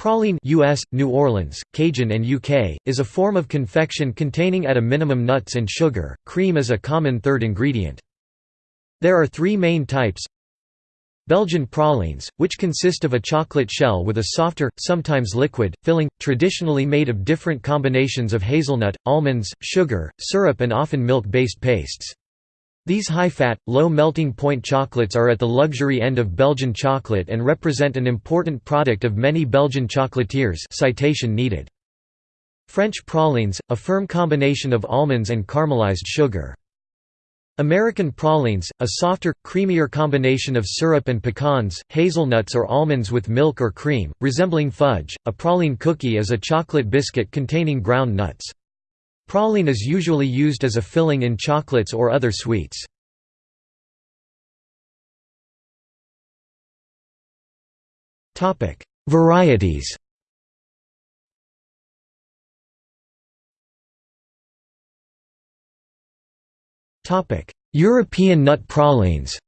Praline US, New Orleans, Cajun and UK, is a form of confection containing at a minimum nuts and sugar, cream is a common third ingredient. There are three main types Belgian pralines, which consist of a chocolate shell with a softer, sometimes liquid, filling, traditionally made of different combinations of hazelnut, almonds, sugar, syrup and often milk-based pastes. These high-fat, low melting point chocolates are at the luxury end of Belgian chocolate and represent an important product of many Belgian chocolatiers citation needed. French pralines, a firm combination of almonds and caramelized sugar. American pralines, a softer, creamier combination of syrup and pecans, hazelnuts or almonds with milk or cream, resembling fudge. A praline cookie is a chocolate biscuit containing ground nuts. Praline is usually used as a filling in chocolates or other sweets. Varieties European nut pralines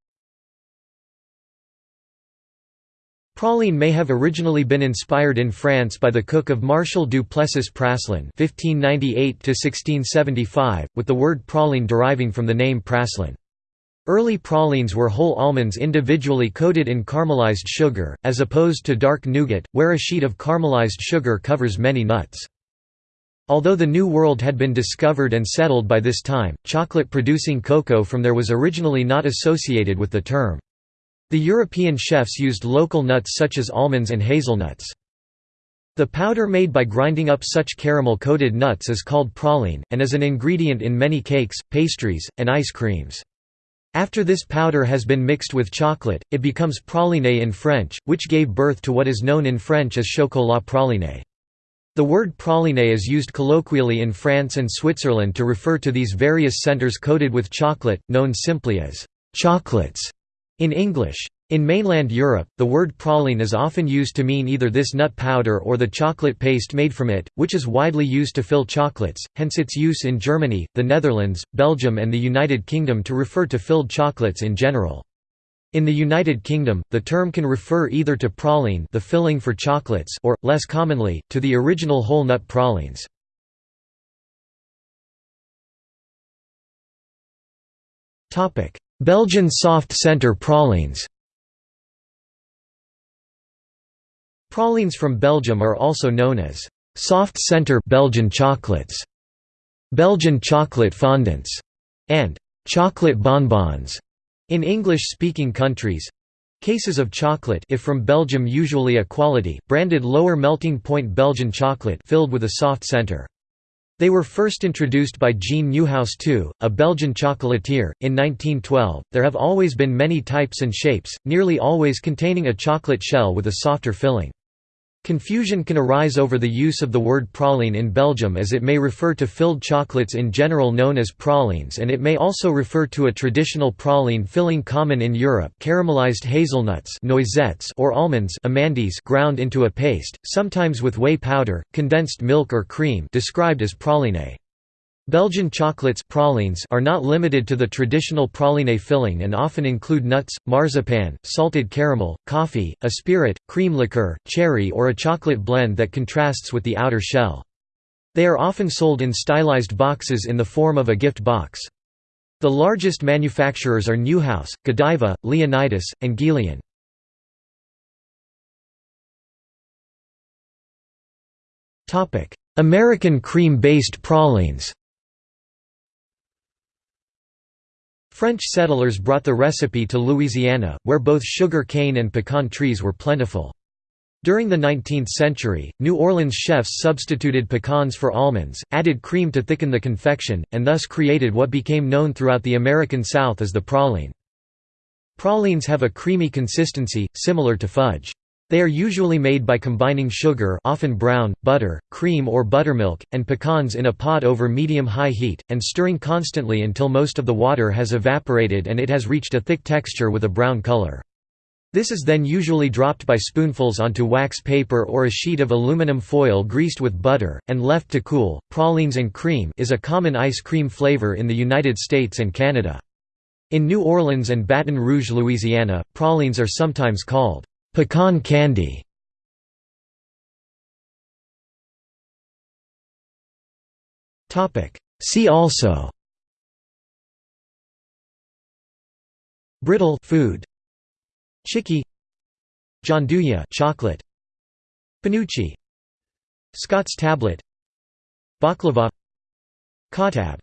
Praline may have originally been inspired in France by the cook of Marshal du Plessis Praslin (1598–1675), with the word praline deriving from the name praslin. Early pralines were whole almonds individually coated in caramelized sugar, as opposed to dark nougat, where a sheet of caramelized sugar covers many nuts. Although the New World had been discovered and settled by this time, chocolate-producing cocoa from there was originally not associated with the term. The European chefs used local nuts such as almonds and hazelnuts. The powder made by grinding up such caramel-coated nuts is called praline, and is an ingredient in many cakes, pastries, and ice creams. After this powder has been mixed with chocolate, it becomes praline in French, which gave birth to what is known in French as chocolat praline. The word praline is used colloquially in France and Switzerland to refer to these various centers coated with chocolate, known simply as chocolates. In English. In mainland Europe, the word praline is often used to mean either this nut powder or the chocolate paste made from it, which is widely used to fill chocolates, hence its use in Germany, the Netherlands, Belgium and the United Kingdom to refer to filled chocolates in general. In the United Kingdom, the term can refer either to praline the filling for chocolates or, less commonly, to the original whole nut pralines. Belgian soft centre pralines Pralines from Belgium are also known as soft centre Belgian chocolates, Belgian chocolate fondants, and chocolate bonbons in English-speaking countries. Cases of chocolate if from Belgium usually a quality, branded lower melting point Belgian chocolate filled with a soft centre. They were first introduced by Jean Neuhaus II, a Belgian chocolatier, in 1912. There have always been many types and shapes, nearly always containing a chocolate shell with a softer filling. Confusion can arise over the use of the word praline in Belgium as it may refer to filled chocolates in general known as pralines and it may also refer to a traditional praline filling common in Europe caramelized hazelnuts noisettes or almonds amandes ground into a paste, sometimes with whey powder, condensed milk or cream described as praline. Belgian chocolates pralines are not limited to the traditional praline filling and often include nuts, marzipan, salted caramel, coffee, a spirit, cream liqueur, cherry or a chocolate blend that contrasts with the outer shell. They are often sold in stylized boxes in the form of a gift box. The largest manufacturers are Neuhaus, Godiva, Leonidas, and Guylian. American cream-based pralines French settlers brought the recipe to Louisiana, where both sugar cane and pecan trees were plentiful. During the 19th century, New Orleans chefs substituted pecans for almonds, added cream to thicken the confection, and thus created what became known throughout the American South as the praline. Pralines have a creamy consistency, similar to fudge. They are usually made by combining sugar often brown, butter, cream or buttermilk, and pecans in a pot over medium-high heat, and stirring constantly until most of the water has evaporated and it has reached a thick texture with a brown color. This is then usually dropped by spoonfuls onto wax paper or a sheet of aluminum foil greased with butter, and left to cool. Pralines and cream is a common ice cream flavor in the United States and Canada. In New Orleans and Baton Rouge, Louisiana, pralines are sometimes called Pecan candy. See also. Brittle food. Chikki Gianduja chocolate. Penuche. Scott's tablet. Baklava. Katab